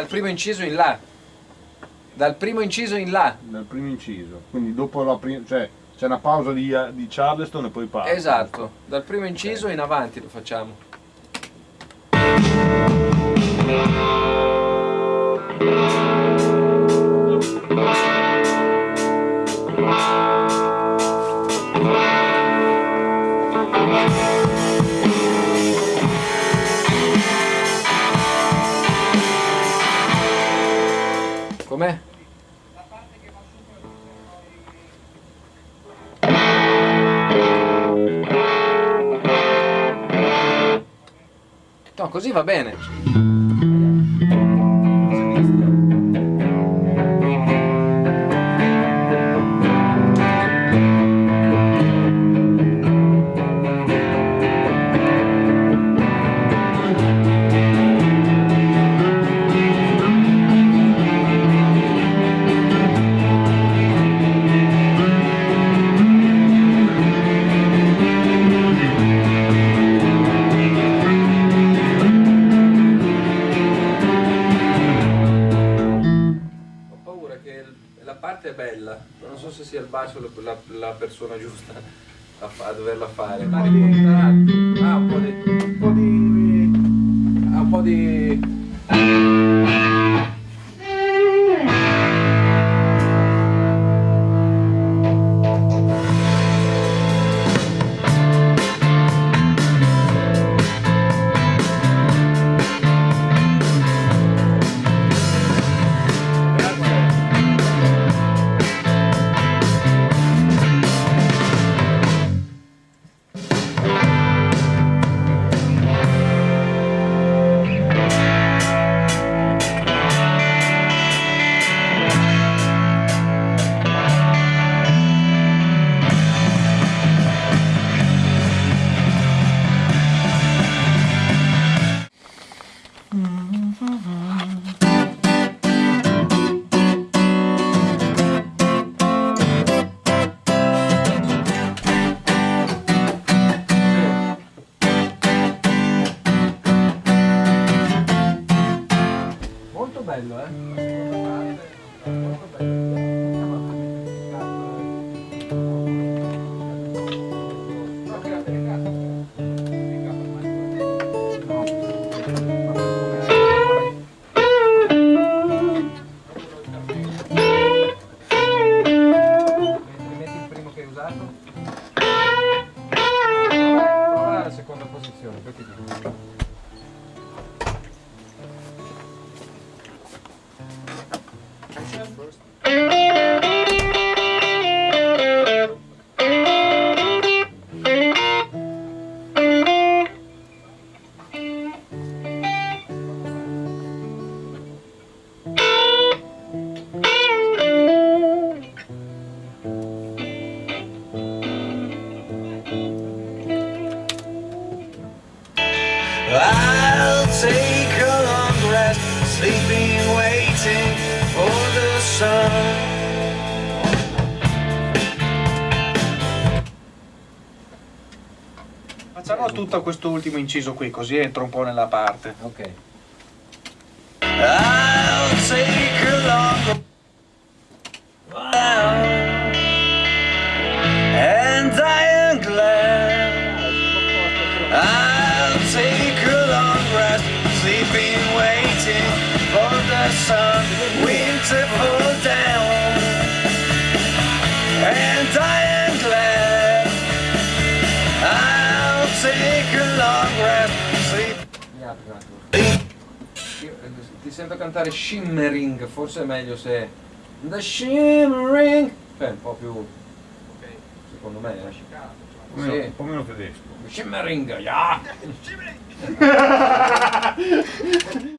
dal primo inciso in là. Dal primo inciso in là. Dal primo inciso. Quindi dopo la prima. cioè c'è una pausa di, di Charleston e poi parte. Esatto, dal primo inciso in avanti lo facciamo. No, così va bene. È bella, ma non so se sia il bacio la, la- persona giusta a, a doverla fare. Ah, un po' di... un po' di... un po' di... seconda posizione, poi ti dico. Sun. Facciamo tutto questo ultimo inciso qui, così entro un po' nella parte. Ok. The sun, winter fall down, and I am glad. I'll take a long rest, sleep. Mi apri un attimo. Io, ti sento cantare shimmering, forse è meglio se... The shimmering! Cioè, un po' più... Secondo me, eh. Un po' meno- Sì. un po' meno tedesco. Shimmering, yeah!